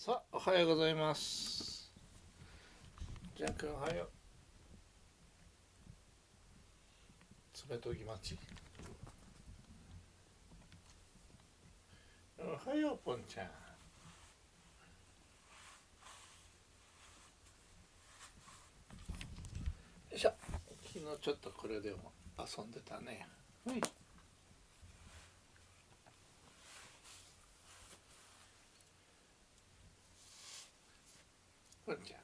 さあおはようございます。じゃんくんおはよう。爪研ぎ待ち。おはようぽんちゃん。よいしょ。昨日ちょっとこれでも遊んでたね。はい。ぽんちゃん。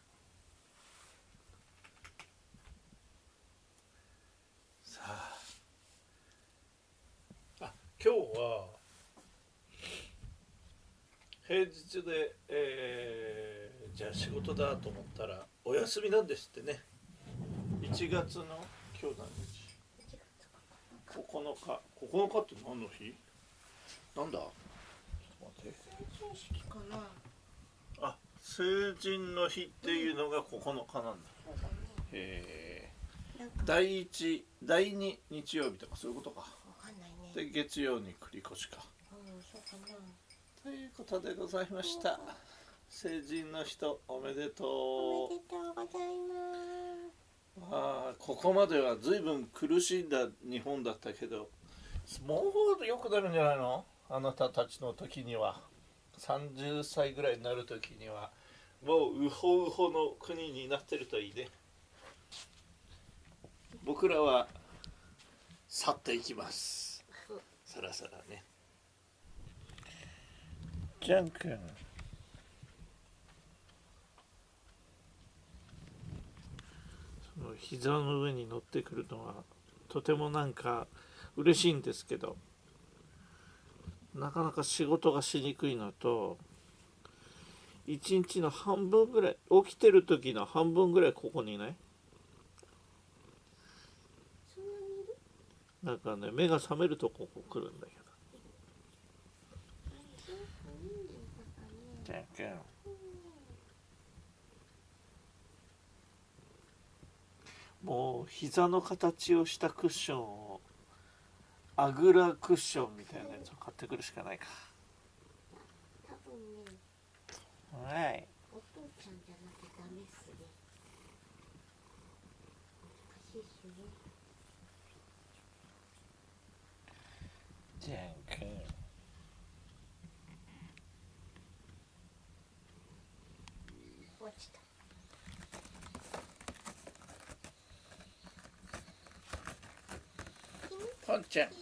さあ。あ今日は平日で、えー、じゃあ仕事だと思ったらお休みなんですってね。1月の今日何日？9日9日って何の日？なんだ？ちょっと待って成人式かな。あ成人の日っていうのが9日なんだ、へえなんか。第一第二日曜日とかそういうことか。わかんないね。で月曜に繰り越しか。うん、そうかな。ということでございました。成人の人おめでおとめでとうございまうああここまでは随分苦しんだ日本だったけどもうよくなるんじゃないの？あなたたちの時には30歳ぐらいになる時にはもうウホウホの国になってるといいね。僕らは去っていきます。さらさらね。ジャン君。その膝の上に乗ってくるのはとてもなんか嬉しいんですけどなかなか仕事がしにくいのと一日の半分ぐらい起きてる時の半分ぐらいここにいなんかね目が覚めるとここ来るんだけど。そうか、人数だかね。ジャン君もう膝の形をしたクッションをあぐらクッションみたいなやつを買ってくるしかないか多分ね、はいお父ちゃんじゃなきゃダメっすね。難しいっすね。ジャン君落ちた。ポンちゃんキ